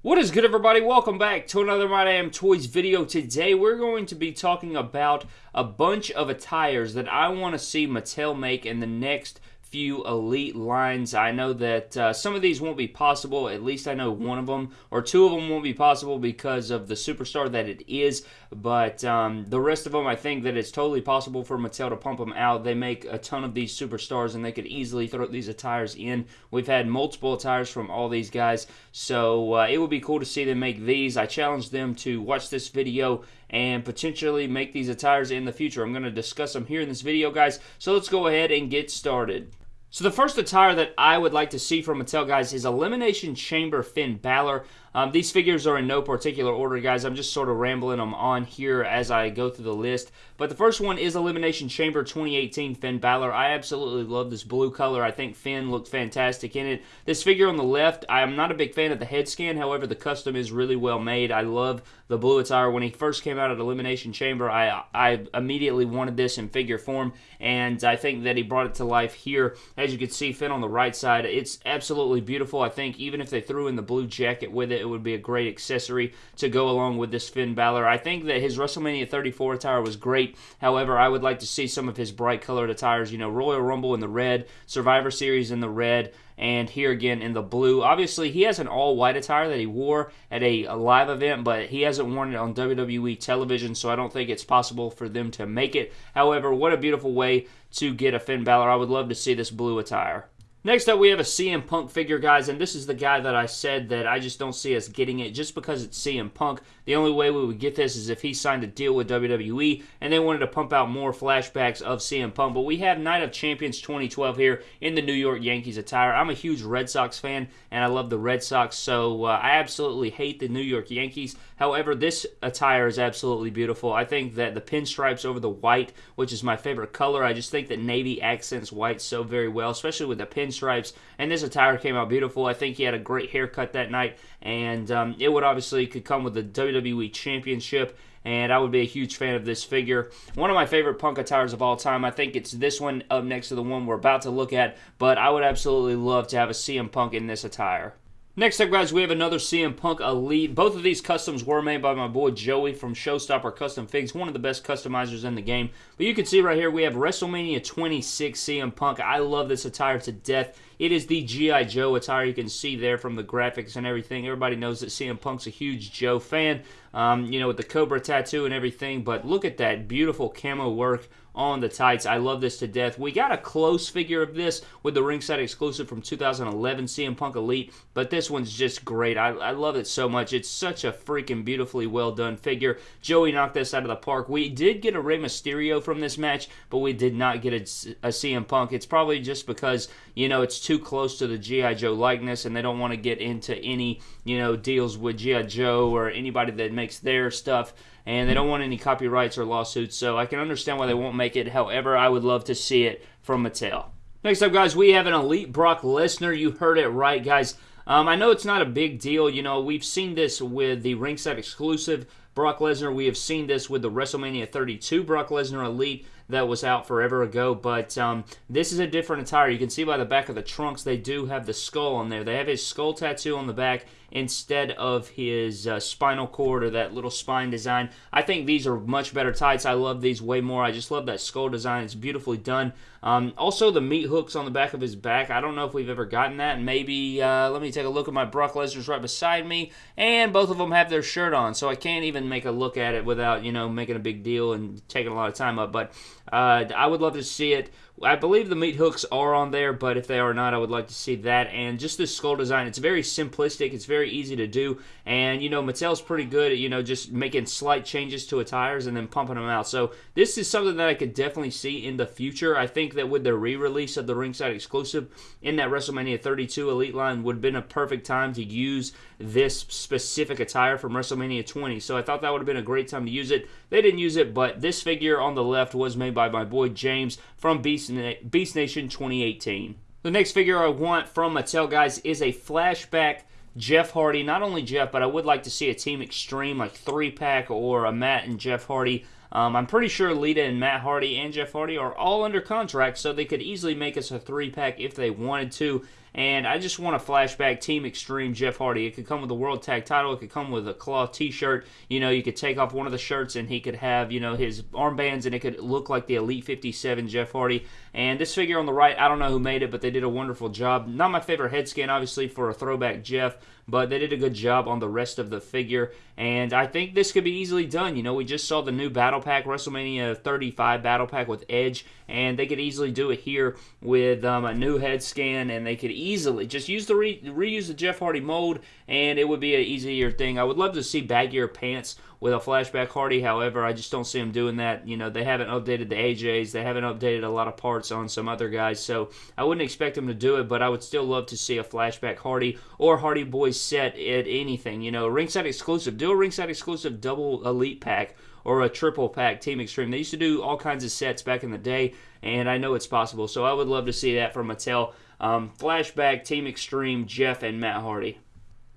What is good, everybody? Welcome back to another My Damn Toys video. Today, we're going to be talking about a bunch of attires that I want to see Mattel make in the next few elite lines. I know that uh, some of these won't be possible. At least I know one of them or two of them won't be possible because of the superstar that it is. But um, the rest of them, I think that it's totally possible for Mattel to pump them out. They make a ton of these superstars and they could easily throw these attires in. We've had multiple attires from all these guys. So uh, it would be cool to see them make these. I challenge them to watch this video and potentially make these attires in the future. I'm going to discuss them here in this video, guys. So let's go ahead and get started. So the first attire that I would like to see from Mattel, guys, is Elimination Chamber Finn Balor. Um, these figures are in no particular order, guys. I'm just sort of rambling them on here as I go through the list. But the first one is Elimination Chamber 2018 Finn Balor. I absolutely love this blue color. I think Finn looked fantastic in it. This figure on the left, I'm not a big fan of the head scan. However, the custom is really well made. I love the blue attire. When he first came out at Elimination Chamber, I, I immediately wanted this in figure form. And I think that he brought it to life here. As you can see, Finn on the right side, it's absolutely beautiful. I think even if they threw in the blue jacket with it, it would be a great accessory to go along with this Finn Balor. I think that his WrestleMania 34 attire was great. However, I would like to see some of his bright colored attires. You know, Royal Rumble in the red, Survivor Series in the red, and here again in the blue. Obviously, he has an all-white attire that he wore at a, a, live event, but he hasn't worn it on WWE television, so I don't think it's possible for them to make it. However, what a beautiful way to get a Finn Balor. I would love to see this blue attire. Next up, we have a CM Punk figure, guys, and this is the guy that I said that I just don't see us getting it just because it's CM Punk. The only way we would get this is if he signed a deal with WWE and they wanted to pump out more flashbacks of CM Punk. But we have Night of Champions 2012 here in the New York Yankees attire. I'm a huge Red Sox fan, and I love the Red Sox, so uh, I absolutely hate the New York Yankees. However, this attire is absolutely beautiful. I think that the pinstripes over the white, which is my favorite color, I just think that navy accents white so very well, especially with the pin pinstripes. And this attire came out beautiful. I think he had a great haircut that night, and um, it would obviously could come with the WWE Championship. And I would be a huge fan of this figure. One of my favorite punk attires of all time. I think it's this one up next to the one we're about to look at. But I would absolutely love to have a CM Punk in this attire. Next up, guys, we have another CM Punk Elite. Both of these customs were made by my boy Joey from Showstopper Custom Figs, one of the best customizers in the game. But you can see right here, we have WrestleMania 26 CM Punk. I love this attire to death. It is the G.I. Joe attire. You can see there from the graphics and everything. Everybody knows that CM Punk's a huge Joe fan, um, you know, with the Cobra tattoo and everything. But look at that beautiful camo work on the tights. I love this to death. We got a close figure of this with the ringside exclusive from 2011 CM Punk Elite, but this one's just great. I, I love it so much. It's such a freaking beautifully well done figure. Joey knocked this out of the park. We did get a Rey Mysterio from this match, but we did not get a, a CM Punk. It's probably just because, you know, it's too close to the G.I. Joe likeness and they don't want to get into any, you know, deals with G.I. Joe or anybody that makes their stuff and they don't want any copyrights or lawsuits, so I can understand why they won't make it. However, I would love to see it from Mattel. Next up, guys, we have an Elite Brock Lesnar. You heard it right, guys. Um, I know it's not a big deal. You know, we've seen this with the ringside exclusive Brock Lesnar. We have seen this with the WrestleMania 32 Brock Lesnar Elite that was out forever ago. But um, this is a different attire. You can see by the back of the trunks, they do have the skull on there. They have his skull tattoo on the back instead of his uh, spinal cord or that little spine design. I think these are much better tights. I love these way more. I just love that skull design. It's beautifully done. Um, also, the meat hooks on the back of his back. I don't know if we've ever gotten that. Maybe, uh, let me take a look at my Brock Lesnar's right beside me, and both of them have their shirt on, so I can't even make a look at it without, you know, making a big deal and taking a lot of time up. But uh, I would love to see it. I believe the meat hooks are on there, but if they are not, I would like to see that. And just this skull design, it's very simplistic. It's very easy to do. And, you know, Mattel's pretty good at, you know, just making slight changes to attires and then pumping them out. So this is something that I could definitely see in the future. I think that with the re-release of the ringside exclusive in that WrestleMania 32 Elite line would have been a perfect time to use this specific attire from WrestleMania 20. So I thought that would have been a great time to use it. They didn't use it, but this figure on the left was made by my boy James from Beast, Beast Nation 2018. The next figure I want from Mattel, guys, is a flashback Jeff Hardy. Not only Jeff, but I would like to see a Team Extreme, like three pack, or a Matt and Jeff Hardy. Um, I'm pretty sure Lita and Matt Hardy and Jeff Hardy are all under contract, so they could easily make us a three pack if they wanted to. And I just want a flashback Team Extreme Jeff Hardy. It could come with a World Tag Title. It could come with a cloth T-shirt. You know, you could take off one of the shirts and he could have you know his armbands and it could look like the Elite 57 Jeff Hardy. And this figure on the right, I don't know who made it, but they did a wonderful job. Not my favorite head scan, obviously, for a throwback Jeff, but they did a good job on the rest of the figure. And I think this could be easily done. You know, we just saw the new Battle Pack, WrestleMania 35 Battle Pack with Edge, and they could easily do it here with um, a new head scan, and they could easily just use the re- reuse the Jeff Hardy mold, and it would be an easier thing. I would love to see baggier pants with a flashback Hardy. However, I just don't see them doing that. You know, they haven't updated the AJs, they haven't updated a lot of parts on some other guys, so I wouldn't expect them to do it. But I would still love to see a flashback Hardy or Hardy Boys set at anything. You know, ringside exclusive. Do a ringside exclusive double elite pack or a triple pack Team Extreme. They used to do all kinds of sets back in the day, and I know it's possible. So I would love to see that from Mattel. Um, flashback Team Extreme, Jeff and Matt Hardy.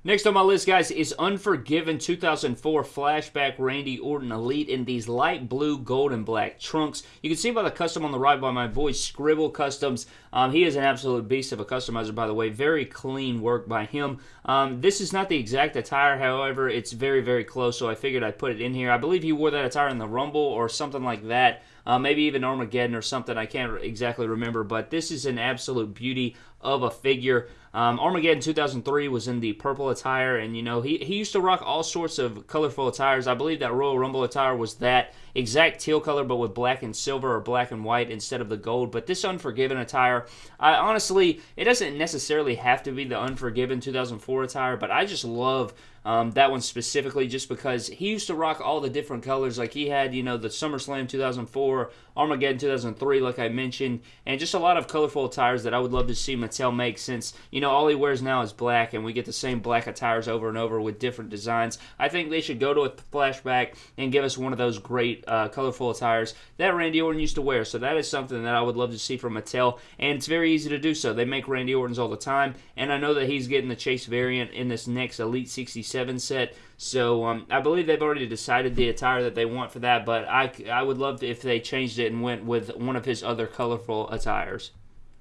Next on my list, guys, is Unforgiven 2004 Flashback Randy Orton Elite in these light blue, gold, and black trunks. You can see by the custom on the right by my boy Scribble Customs. Um, he is an absolute beast of a customizer, by the way. Very clean work by him. Um, this is not the exact attire, however, it's very, very close, so I figured I'd put it in here. I believe he wore that attire in the Rumble or something like that. Uh, maybe even Armageddon or something. I can't exactly remember, but this is an absolute beauty of a figure. Um, Armageddon 2003 was in the purple attire, and you know he, he used to rock all sorts of colorful attires. I believe that Royal Rumble attire was that exact teal color, but with black and silver or black and white instead of the gold. But this Unforgiven attire, I honestly, it doesn't necessarily have to be the Unforgiven 2004 attire, but I just love um, that one specifically just because he used to rock all the different colors. Like he had, you know, the SummerSlam 2004, Armageddon 2003, like I mentioned, and just a lot of colorful attires that I would love to see Mattel make since, you know, all he wears now is black and we get the same black attires over and over with different designs. I think they should go to a flashback and give us one of those great uh, colorful attires that Randy Orton used to wear. So that is something that I would love to see from Mattel, and it's very easy to do so. They make Randy Orton's all the time, and I know that he's getting the Chase variant in this next Elite 66 7 set. So um, I believe they've already decided the attire that they want for that, but I, I would love if they changed it and went with one of his other colorful attires.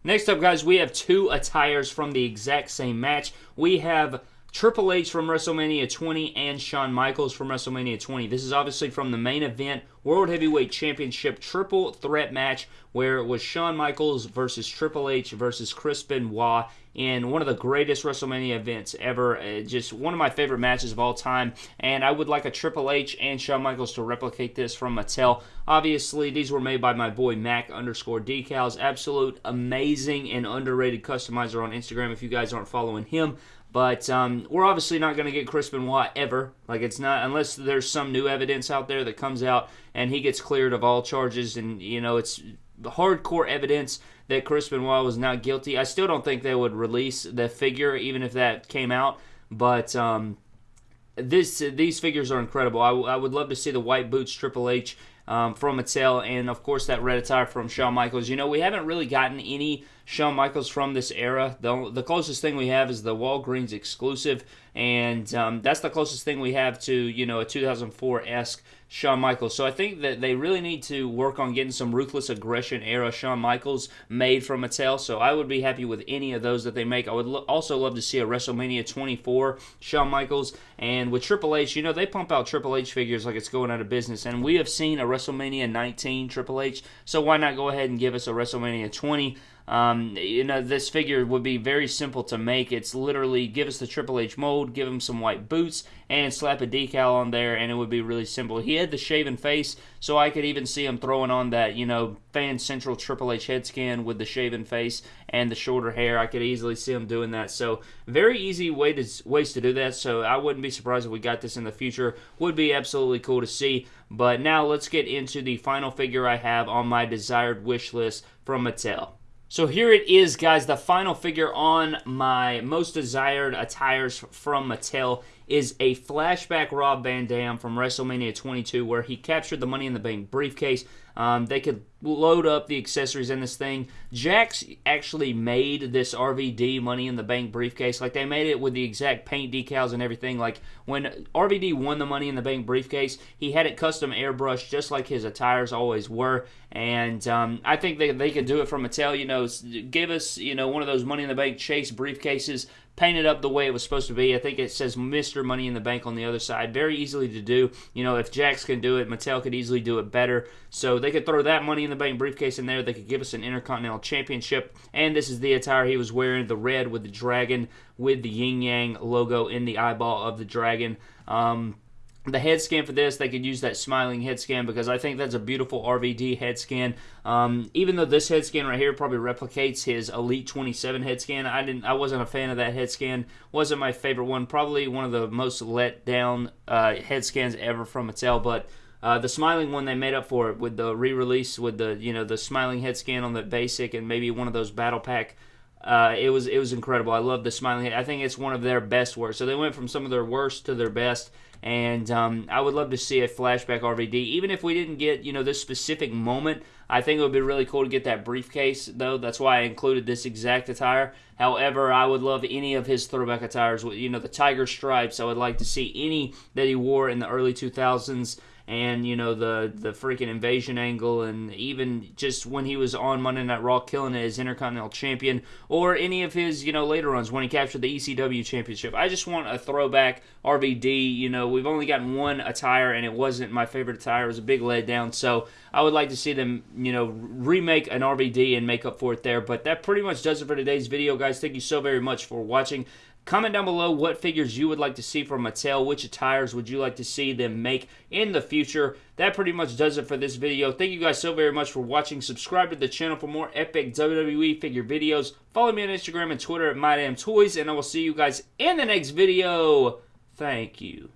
Next up, guys, we have two attires from the exact same match. We have Triple H from WrestleMania 20 and Shawn Michaels from WrestleMania 20. This is obviously from the main event World Heavyweight Championship triple threat match where it was Shawn Michaels versus Triple H versus Chris Benoit in one of the greatest WrestleMania events ever. Uh, just one of my favorite matches of all time. And I would like a Triple H and Shawn Michaels to replicate this from Mattel. Obviously, these were made by my boy Mac underscore decals. Absolute amazing and underrated customizer on Instagram if you guys aren't following him. But um, we're obviously not going to get Chris Benoit ever. Like it's not unless there's some new evidence out there that comes out and he gets cleared of all charges, and you know it's hardcore evidence that Chris Benoit was not guilty. I still don't think they would release the figure even if that came out. But um, this these figures are incredible. I, I would love to see the white boots Triple H um, from Mattel, and of course that red attire from Shawn Michaels. You know, we haven't really gotten any Shawn Michaels from this era. The, the closest thing we have is the Walgreens exclusive, and um, that's the closest thing we have to you know a 2004 esque Shawn Michaels. So I think that they really need to work on getting some ruthless aggression era Shawn Michaels made from Mattel. So I would be happy with any of those that they make. I would lo- also love to see a WrestleMania 24 Shawn Michaels. And with Triple H, you know, they pump out Triple H figures like it's going out of business. And we have seen a WrestleMania 19 Triple H. So why not go ahead and give us a WrestleMania 20? Um, you know, this figure would be very simple to make. It's literally give us the Triple H mold, give him some white boots, and slap a decal on there, and it would be really simple. He had the shaven face, so I could even see him throwing on that, you know, fan central Triple H head scan with the shaven face and the shorter hair. I could easily see him doing that. So very easy way to ways to do that. So I wouldn't be surprised if we got this in the future. Would be absolutely cool to see. But now let's get into the final figure I have on my desired wish list from Mattel. So here it is, guys. The final figure on my most desired attires from Mattel is a flashback Rob Van Dam from WrestleMania 22 where he captured the Money in the Bank briefcase. Um, they could load up the accessories in this thing. Jakks actually made this RVD Money in the Bank briefcase. Like they made it with the exact paint decals and everything. Like when RVD won the Money in the Bank briefcase, he had it custom airbrushed just like his attires always were. And um, I think they, they could do it from Mattel. You know, give us you know one of those Money in the Bank chase briefcases painted up the way it was supposed to be. I think it says Mr. Money in the Bank on the other side. Very easily to do. You know, if Jakks can do it, Mattel could easily do it better. So they could throw that Money in the Bank briefcase in there. They could give us an Intercontinental Championship. And this is the attire he was wearing the red with the dragon with the yin yang logo in the eyeball of the dragon. Um, the head scan for this, they could use that smiling head scan because I think that's a beautiful RVD head scan. Um, even though this head scan right here probably replicates his Elite 27 head scan, I didn't, I wasn't a fan of that head scan. wasn't my favorite one. Probably one of the most let down uh, head scans ever from Mattel, but. Uh, the smiling one they made up for it with the re-release with the you know the smiling head scan on the basic and maybe one of those battle pack uh, it was it was incredible. I love the smiling head. I think it's one of their best work. So they went from some of their worst to their best, and um, I would love to see a flashback RVD. Even if we didn't get you know this specific moment, I think it would be really cool to get that briefcase though. That's why I included this exact attire. However, I would love any of his throwback attires. You know the tiger stripes. I would like to see any that he wore in the early 2000s and you know the the freaking invasion angle, and even just when he was on Monday Night Raw, killing it as Intercontinental Champion, or any of his you know later runs when he captured the ECW Championship. I just want a throwback RVD. You know, we've only gotten one attire, and it wasn't my favorite attire. It was a big letdown. So I would like to see them, you know, remake an RVD and make up for it there. But that pretty much does it for today's video, guys. Thank you so very much for watching. Comment down below what figures you would like to see from Mattel. Which attires would you like to see them make in the future? That pretty much does it for this video. Thank you guys so very much for watching. Subscribe to the channel for more epic WWE figure videos. Follow me on Instagram and Twitter at MyDamnToys, and I will see you guys in the next video. Thank you.